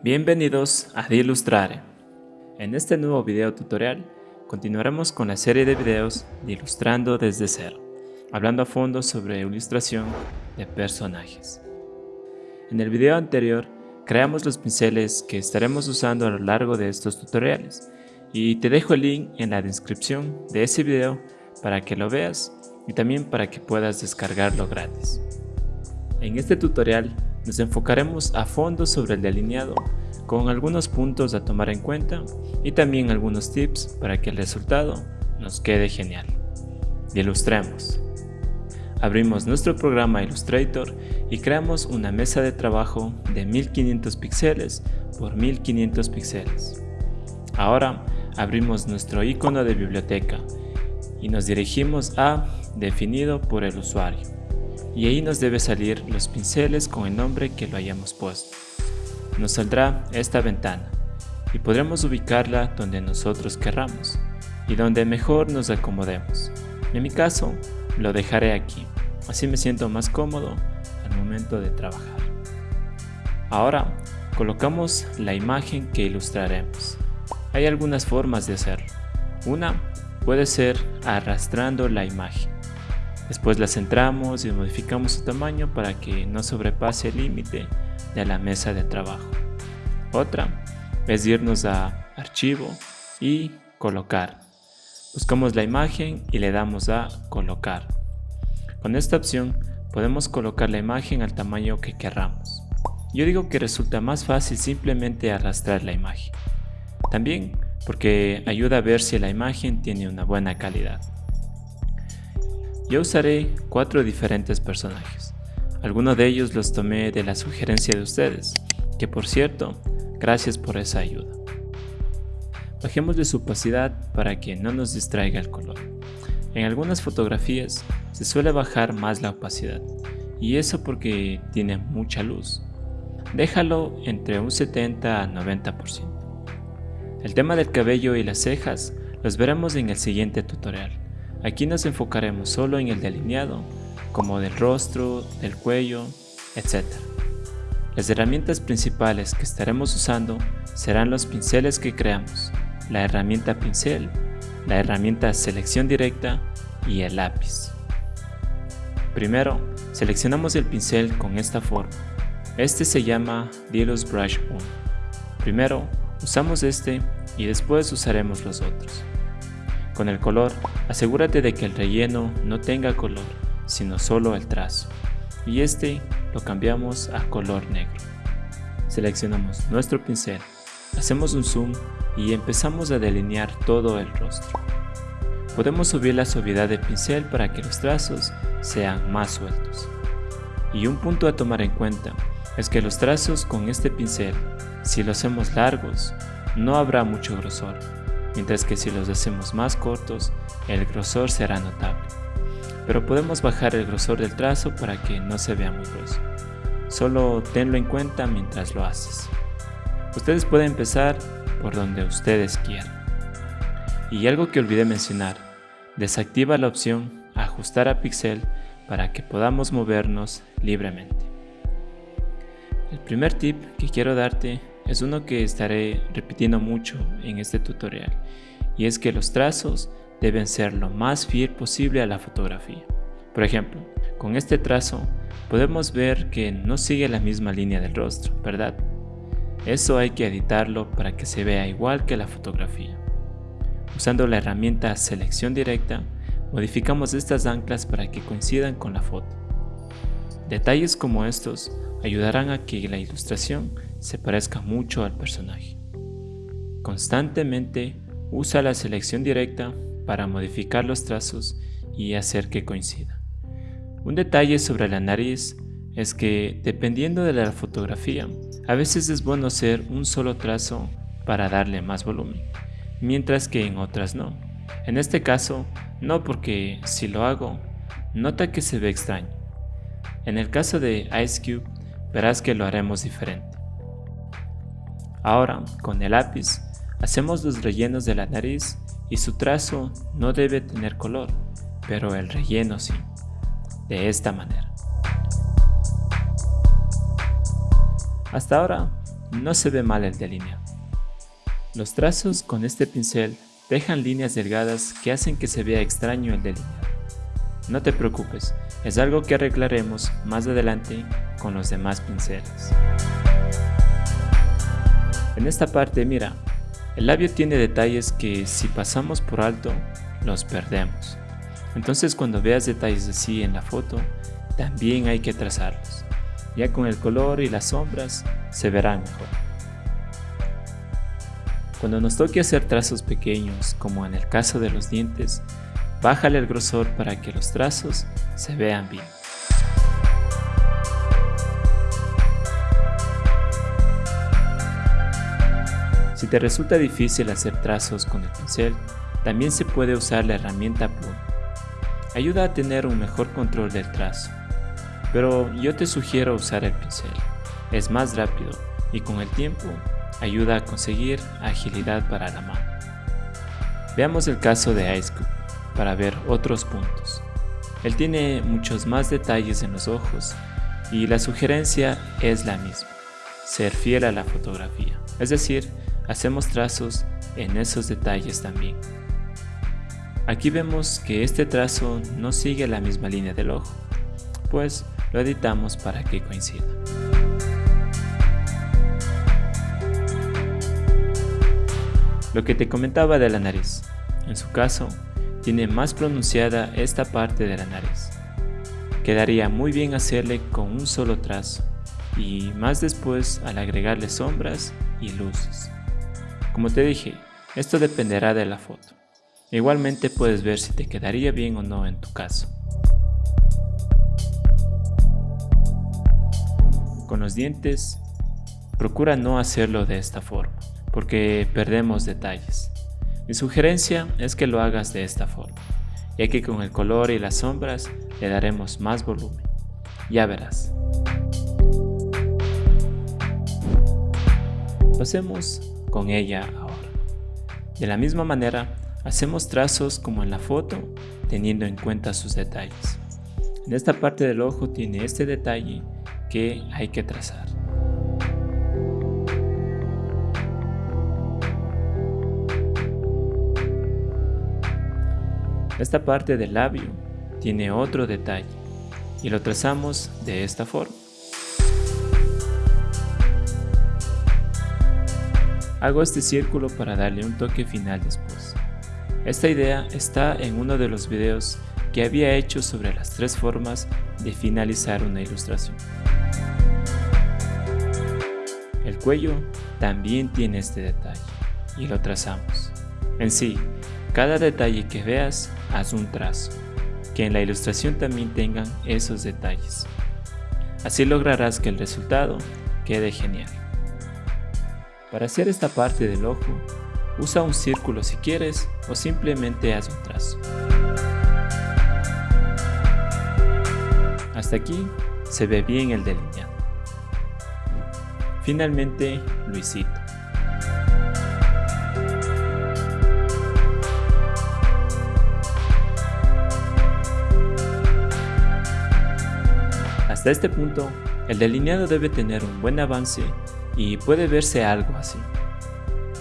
Bienvenidos a Ilustrare. En este nuevo video tutorial continuaremos con la serie de videos de Ilustrando desde cero, hablando a fondo sobre ilustración de personajes. En el video anterior creamos los pinceles que estaremos usando a lo largo de estos tutoriales y te dejo el link en la descripción de ese video para que lo veas y también para que puedas descargarlo gratis. En este tutorial nos enfocaremos a fondo sobre el delineado con algunos puntos a tomar en cuenta y también algunos tips para que el resultado nos quede genial. Ilustremos. Abrimos nuestro programa Illustrator y creamos una mesa de trabajo de 1500 píxeles por 1500 píxeles. Ahora abrimos nuestro icono de biblioteca y nos dirigimos a definido por el usuario y ahí nos debe salir los pinceles con el nombre que lo hayamos puesto. Nos saldrá esta ventana y podremos ubicarla donde nosotros querramos y donde mejor nos acomodemos. En mi caso, lo dejaré aquí, así me siento más cómodo al momento de trabajar. Ahora, colocamos la imagen que ilustraremos. Hay algunas formas de hacerlo. Una puede ser arrastrando la imagen. Después la centramos y modificamos su tamaño para que no sobrepase el límite de la mesa de trabajo. Otra es irnos a Archivo y Colocar. Buscamos la imagen y le damos a Colocar. Con esta opción podemos colocar la imagen al tamaño que querramos. Yo digo que resulta más fácil simplemente arrastrar la imagen. También porque ayuda a ver si la imagen tiene una buena calidad. Yo usaré cuatro diferentes personajes. Algunos de ellos los tomé de la sugerencia de ustedes, que por cierto, gracias por esa ayuda. Bajemos de su opacidad para que no nos distraiga el color. En algunas fotografías se suele bajar más la opacidad, y eso porque tiene mucha luz. Déjalo entre un 70 a 90%. El tema del cabello y las cejas los veremos en el siguiente tutorial. Aquí nos enfocaremos solo en el delineado, como del rostro, del cuello, etc. Las herramientas principales que estaremos usando serán los pinceles que creamos, la herramienta pincel, la herramienta selección directa y el lápiz. Primero, seleccionamos el pincel con esta forma. Este se llama Delos Brush 1. Primero, usamos este y después usaremos los otros. Con el color, asegúrate de que el relleno no tenga color, sino solo el trazo. Y este lo cambiamos a color negro. Seleccionamos nuestro pincel, hacemos un zoom y empezamos a delinear todo el rostro. Podemos subir la suavidad del pincel para que los trazos sean más sueltos. Y un punto a tomar en cuenta es que los trazos con este pincel, si los hacemos largos, no habrá mucho grosor, mientras que si los hacemos más cortos, el grosor será notable. Pero podemos bajar el grosor del trazo para que no se vea muy grueso. Solo tenlo en cuenta mientras lo haces. Ustedes pueden empezar por donde ustedes quieran. Y algo que olvidé mencionar, desactiva la opción ajustar a pixel para que podamos movernos libremente. El primer tip que quiero darte es uno que estaré repitiendo mucho en este tutorial y es que los trazos deben ser lo más fiel posible a la fotografía. Por ejemplo, con este trazo podemos ver que no sigue la misma línea del rostro, ¿verdad? Eso hay que editarlo para que se vea igual que la fotografía. Usando la herramienta selección directa, modificamos estas anclas para que coincidan con la foto. Detalles como estos ayudarán a que la ilustración se parezca mucho al personaje. Constantemente usa la selección directa para modificar los trazos y hacer que coincida. Un detalle sobre la nariz es que dependiendo de la fotografía, a veces es bueno hacer un solo trazo para darle más volumen, mientras que en otras no. En este caso, no porque si lo hago, nota que se ve extraño. En el caso de Ice Cube, verás que lo haremos diferente. Ahora, con el lápiz, hacemos los rellenos de la nariz y su trazo no debe tener color, pero el relleno sí, de esta manera. Hasta ahora, no se ve mal el delineado. Los trazos con este pincel dejan líneas delgadas que hacen que se vea extraño el delineado. No te preocupes, es algo que arreglaremos más adelante con los demás pinceles. En esta parte mira, el labio tiene detalles que si pasamos por alto, los perdemos. Entonces cuando veas detalles así en la foto, también hay que trazarlos. Ya con el color y las sombras se verán mejor. Cuando nos toque hacer trazos pequeños, como en el caso de los dientes, bájale el grosor para que los trazos se vean bien. Si te resulta difícil hacer trazos con el pincel, también se puede usar la herramienta pluma. Ayuda a tener un mejor control del trazo, pero yo te sugiero usar el pincel. Es más rápido y con el tiempo ayuda a conseguir agilidad para la mano. Veamos el caso de Ice Cube para ver otros puntos. Él tiene muchos más detalles en los ojos y la sugerencia es la misma, ser fiel a la fotografía, es decir, hacemos trazos en esos detalles también. Aquí vemos que este trazo no sigue la misma línea del ojo, pues lo editamos para que coincida. Lo que te comentaba de la nariz, en su caso, tiene más pronunciada esta parte de la nariz. Quedaría muy bien hacerle con un solo trazo y más después al agregarle sombras y luces. Como te dije, esto dependerá de la foto. Igualmente puedes ver si te quedaría bien o no en tu caso. Con los dientes, procura no hacerlo de esta forma, porque perdemos detalles. Mi sugerencia es que lo hagas de esta forma, ya que con el color y las sombras le daremos más volumen. Ya verás. Pasemos con ella ahora. De la misma manera, hacemos trazos como en la foto, teniendo en cuenta sus detalles. En esta parte del ojo tiene este detalle que hay que trazar. Esta parte del labio tiene otro detalle y lo trazamos de esta forma. Hago este círculo para darle un toque final después. Esta idea está en uno de los videos que había hecho sobre las tres formas de finalizar una ilustración. El cuello también tiene este detalle y lo trazamos. En sí, cada detalle que veas, haz un trazo, que en la ilustración también tengan esos detalles. Así lograrás que el resultado quede genial. Para hacer esta parte del ojo, usa un círculo si quieres o simplemente haz un trazo. Hasta aquí se ve bien el delineado. Finalmente, Luisito. Hasta este punto, el delineado debe tener un buen avance y puede verse algo así.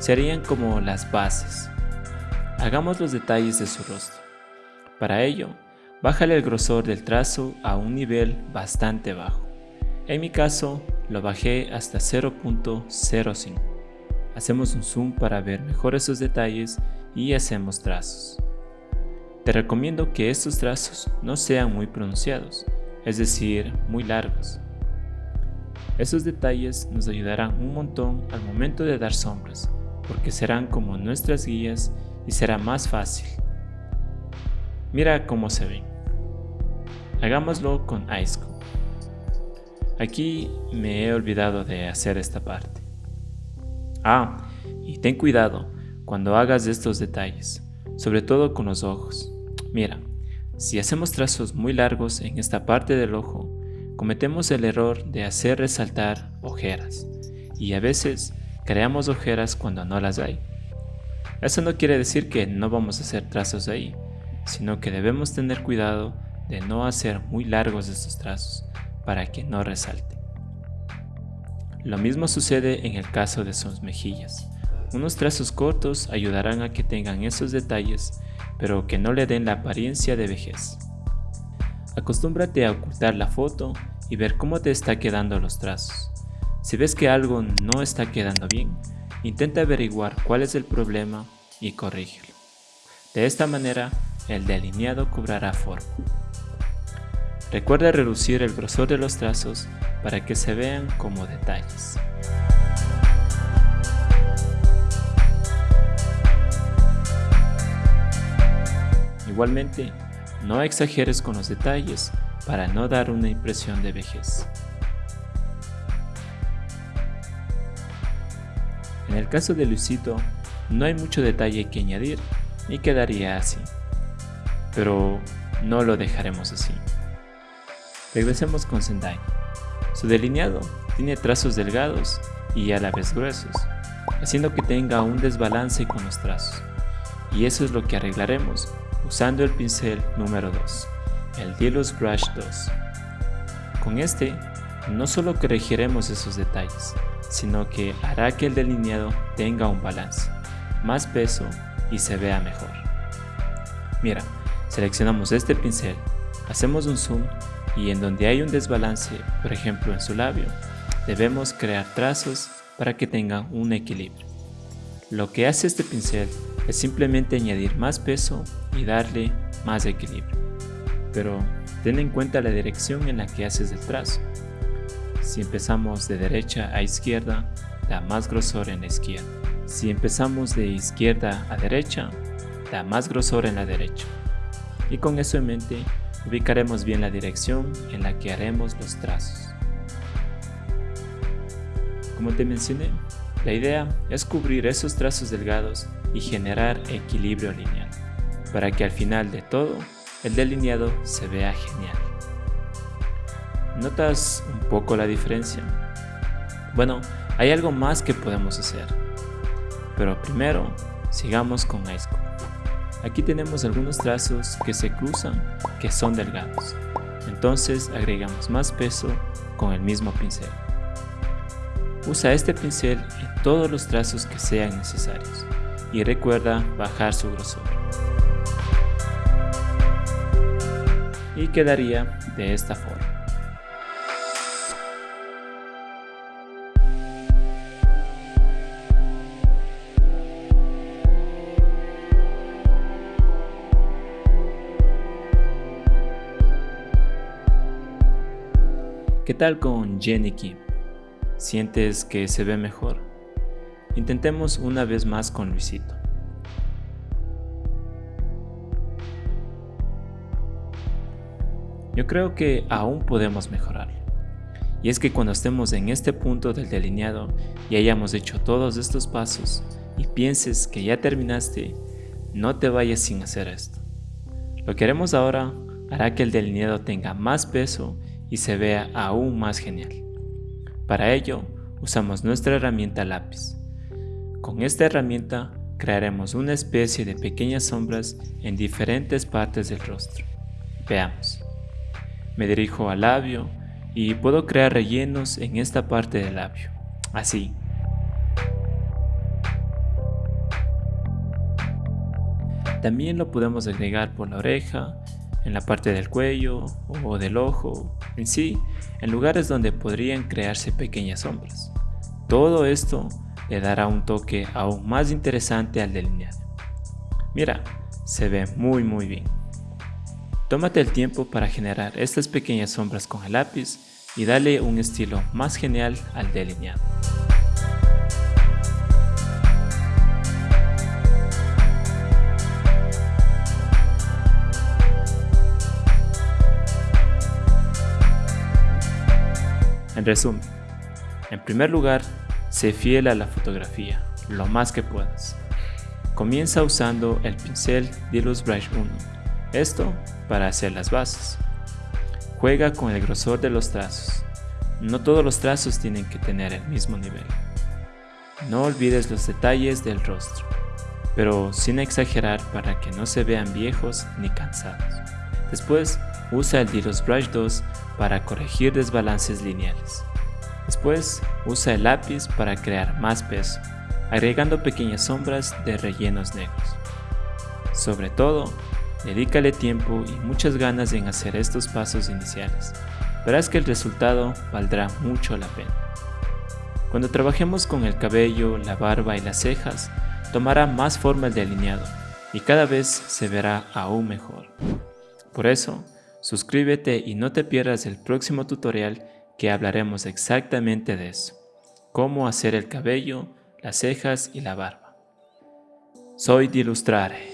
Serían como las bases. Hagamos los detalles de su rostro. Para ello, bájale el grosor del trazo a un nivel bastante bajo. En mi caso, lo bajé hasta 0.05. Hacemos un zoom para ver mejor esos detalles y hacemos trazos. Te recomiendo que estos trazos no sean muy pronunciados, es decir, muy largos. Esos detalles nos ayudarán un montón al momento de dar sombras, porque serán como nuestras guías y será más fácil. Mira cómo se ven. Hagámoslo con Ice Aquí me he olvidado de hacer esta parte. Ah, y ten cuidado cuando hagas estos detalles, sobre todo con los ojos. Mira, si hacemos trazos muy largos en esta parte del ojo, cometemos el error de hacer resaltar ojeras y a veces creamos ojeras cuando no las hay. Eso no quiere decir que no vamos a hacer trazos ahí, sino que debemos tener cuidado de no hacer muy largos estos trazos para que no resalte. Lo mismo sucede en el caso de sus mejillas. Unos trazos cortos ayudarán a que tengan esos detalles, pero que no le den la apariencia de vejez. Acostúmbrate a ocultar la foto y ver cómo te está quedando los trazos. Si ves que algo no está quedando bien, intenta averiguar cuál es el problema y corrígelo. De esta manera, el delineado cobrará forma. Recuerda reducir el grosor de los trazos para que se vean como detalles. Igualmente, no exageres con los detalles para no dar una impresión de vejez. En el caso de Luisito, no hay mucho detalle que añadir y quedaría así. Pero no lo dejaremos así. Regresemos con Sendai. Su delineado tiene trazos delgados y a la vez gruesos, haciendo que tenga un desbalance con los trazos. Y eso es lo que arreglaremos usando el pincel número 2, el Deluxe Brush 2. Con este, no solo corregiremos esos detalles, sino que hará que el delineado tenga un balance, más peso y se vea mejor. Mira, seleccionamos este pincel, hacemos un zoom y en donde hay un desbalance, por ejemplo en su labio, debemos crear trazos para que tengan un equilibrio. Lo que hace este pincel es simplemente añadir más peso y darle más equilibrio. Pero ten en cuenta la dirección en la que haces el trazo. Si empezamos de derecha a izquierda, da más grosor en la izquierda. Si empezamos de izquierda a derecha, da más grosor en la derecha. Y con eso en mente, ubicaremos bien la dirección en la que haremos los trazos. Como te mencioné, la idea es cubrir esos trazos delgados y generar equilibrio lineal, para que al final de todo, el delineado se vea genial. ¿Notas un poco la diferencia? Bueno, hay algo más que podemos hacer. Pero primero, sigamos con Icecore. Aquí tenemos algunos trazos que se cruzan que son delgados. Entonces agregamos más peso con el mismo pincel. Usa este pincel en todos los trazos que sean necesarios y recuerda bajar su grosor. Y quedaría de esta forma. ¿Qué tal con Jenny Kim? ¿Sientes que se ve mejor? Intentemos una vez más con Luisito. Yo creo que aún podemos mejorar. Y es que cuando estemos en este punto del delineado y hayamos hecho todos estos pasos y pienses que ya terminaste, no te vayas sin hacer esto. Lo que haremos ahora hará que el delineado tenga más peso y se vea aún más genial. Para ello, usamos nuestra herramienta lápiz. Con esta herramienta crearemos una especie de pequeñas sombras en diferentes partes del rostro. Veamos. Me dirijo al labio y puedo crear rellenos en esta parte del labio. Así. También lo podemos agregar por la oreja en la parte del cuello o del ojo, en sí, en lugares donde podrían crearse pequeñas sombras. Todo esto le dará un toque aún más interesante al delineado. Mira, se ve muy muy bien. Tómate el tiempo para generar estas pequeñas sombras con el lápiz y dale un estilo más genial al delineado. En resumen, en primer lugar, sé fiel a la fotografía, lo más que puedas. Comienza usando el pincel Deluxe Brush 1, esto para hacer las bases. Juega con el grosor de los trazos. No todos los trazos tienen que tener el mismo nivel. No olvides los detalles del rostro, pero sin exagerar para que no se vean viejos ni cansados. Después, usa el Deluxe Brush 2 para corregir desbalances lineales. Después, usa el lápiz para crear más peso, agregando pequeñas sombras de rellenos negros. Sobre todo, dedícale tiempo y muchas ganas en hacer estos pasos iniciales. Verás que el resultado valdrá mucho la pena. Cuando trabajemos con el cabello, la barba y las cejas, tomará más forma el delineado y cada vez se verá aún mejor. Por eso, suscríbete y no te pierdas el próximo tutorial que hablaremos exactamente de eso, cómo hacer el cabello, las cejas y la barba. Soy Dilustrare